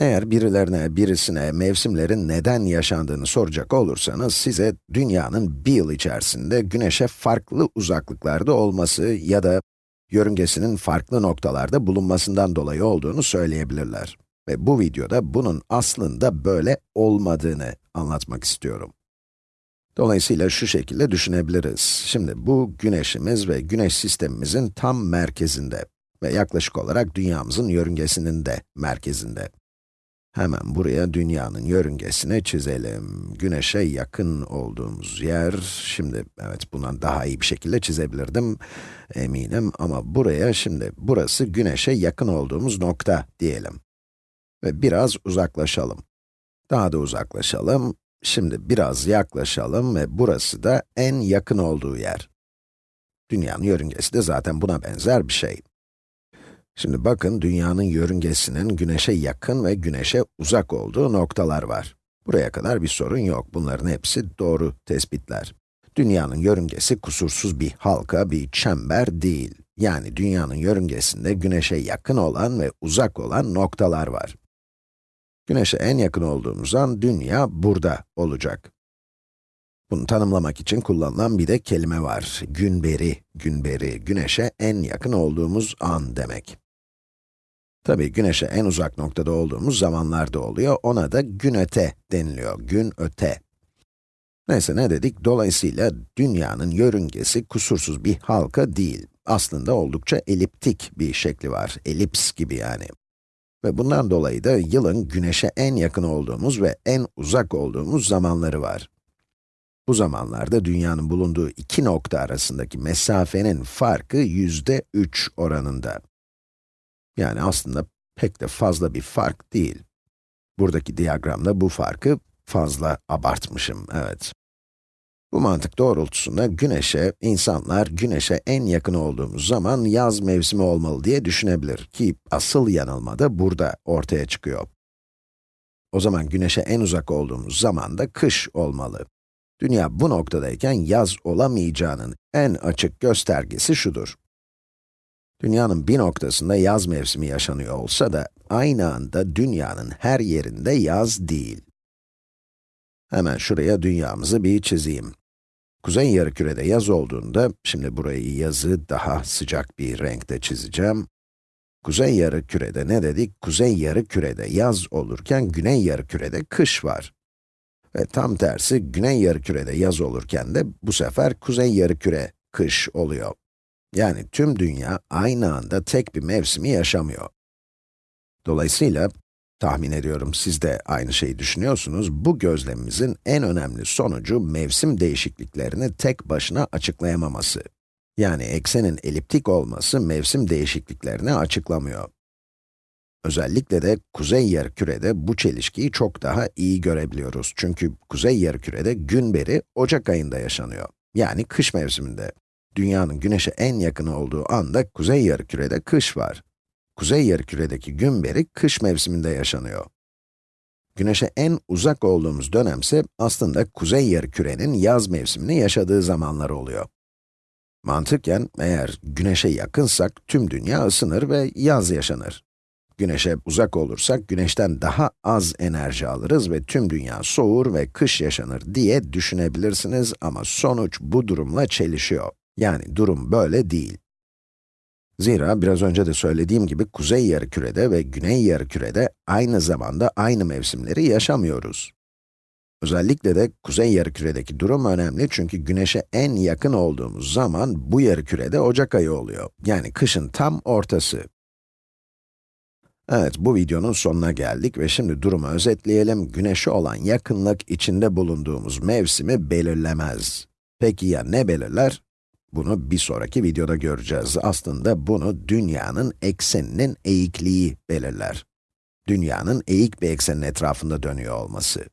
Eğer birilerine, birisine mevsimlerin neden yaşandığını soracak olursanız, size dünyanın bir yıl içerisinde güneşe farklı uzaklıklarda olması ya da yörüngesinin farklı noktalarda bulunmasından dolayı olduğunu söyleyebilirler. Ve bu videoda bunun aslında böyle olmadığını anlatmak istiyorum. Dolayısıyla şu şekilde düşünebiliriz. Şimdi bu güneşimiz ve güneş sistemimizin tam merkezinde ve yaklaşık olarak dünyamızın yörüngesinin de merkezinde. Hemen buraya dünyanın yörüngesini çizelim. Güneşe yakın olduğumuz yer, şimdi evet bundan daha iyi bir şekilde çizebilirdim eminim ama buraya şimdi burası güneşe yakın olduğumuz nokta diyelim. Ve biraz uzaklaşalım. Daha da uzaklaşalım. Şimdi biraz yaklaşalım ve burası da en yakın olduğu yer. Dünyanın yörüngesi de zaten buna benzer bir şey. Şimdi bakın, dünyanın yörüngesinin güneşe yakın ve güneşe uzak olduğu noktalar var. Buraya kadar bir sorun yok, bunların hepsi doğru tespitler. Dünyanın yörüngesi kusursuz bir halka, bir çember değil. Yani dünyanın yörüngesinde güneşe yakın olan ve uzak olan noktalar var. Güneşe en yakın olduğumuz an dünya burada olacak. Bunu tanımlamak için kullanılan bir de kelime var. Günberi, günberi, güneşe en yakın olduğumuz an demek. Tabii güneşe en uzak noktada olduğumuz zamanlarda oluyor, ona da gün öte deniliyor, gün öte. Neyse ne dedik? Dolayısıyla dünyanın yörüngesi kusursuz bir halka değil. Aslında oldukça eliptik bir şekli var, elips gibi yani. Ve bundan dolayı da yılın güneşe en yakın olduğumuz ve en uzak olduğumuz zamanları var. Bu zamanlarda dünyanın bulunduğu iki nokta arasındaki mesafenin farkı yüzde 3 oranında. Yani aslında pek de fazla bir fark değil. Buradaki diyagramda bu farkı fazla abartmışım, evet. Bu mantık doğrultusunda güneşe, insanlar güneşe en yakın olduğumuz zaman yaz mevsimi olmalı diye düşünebilir ki asıl yanılma da burada ortaya çıkıyor. O zaman güneşe en uzak olduğumuz zaman da kış olmalı. Dünya bu noktadayken yaz olamayacağının en açık göstergesi şudur. Dünyanın bir noktasında yaz mevsimi yaşanıyor olsa da, aynı anda dünyanın her yerinde yaz değil. Hemen şuraya dünyamızı bir çizeyim. Kuzey yarımkürede yaz olduğunda, şimdi burayı yazı daha sıcak bir renkte çizeceğim. Kuzey yarımkürede ne dedik? Kuzey yarımkürede yaz olurken, güney yarımkürede kış var. Ve tam tersi, güney yarımkürede yaz olurken de bu sefer kuzey yarımküre kış oluyor. Yani tüm dünya aynı anda tek bir mevsimi yaşamıyor. Dolayısıyla, tahmin ediyorum siz de aynı şeyi düşünüyorsunuz, bu gözlemimizin en önemli sonucu mevsim değişikliklerini tek başına açıklayamaması. Yani eksenin eliptik olması mevsim değişikliklerini açıklamıyor. Özellikle de kuzey yarımkürede bu çelişkiyi çok daha iyi görebiliyoruz. Çünkü kuzey yarımkürede gün beri Ocak ayında yaşanıyor. Yani kış mevsiminde. Dünyanın güneşe en yakın olduğu anda kuzey yarımkürede kış var. Kuzey yarımküredeki gün beri kış mevsiminde yaşanıyor. Güneşe en uzak olduğumuz dönemse aslında kuzey yarımkürenin yaz mevsimini yaşadığı zamanlar oluyor. Mantıken eğer güneşe yakınsak tüm dünya ısınır ve yaz yaşanır. Güneşe uzak olursak güneşten daha az enerji alırız ve tüm dünya soğur ve kış yaşanır diye düşünebilirsiniz ama sonuç bu durumla çelişiyor. Yani durum böyle değil. Zira biraz önce de söylediğim gibi kuzey yarımkürede ve güney yarımkürede aynı zamanda aynı mevsimleri yaşamıyoruz. Özellikle de kuzey yarımküredeki durum önemli çünkü güneşe en yakın olduğumuz zaman bu yarımkürede Ocak ayı oluyor. Yani kışın tam ortası. Evet, bu videonun sonuna geldik ve şimdi durumu özetleyelim. Güneşe olan yakınlık içinde bulunduğumuz mevsimi belirlemez. Peki ya ne belirler? Bunu bir sonraki videoda göreceğiz. Aslında bunu dünyanın ekseninin eğikliği belirler. Dünyanın eğik bir eksenin etrafında dönüyor olması.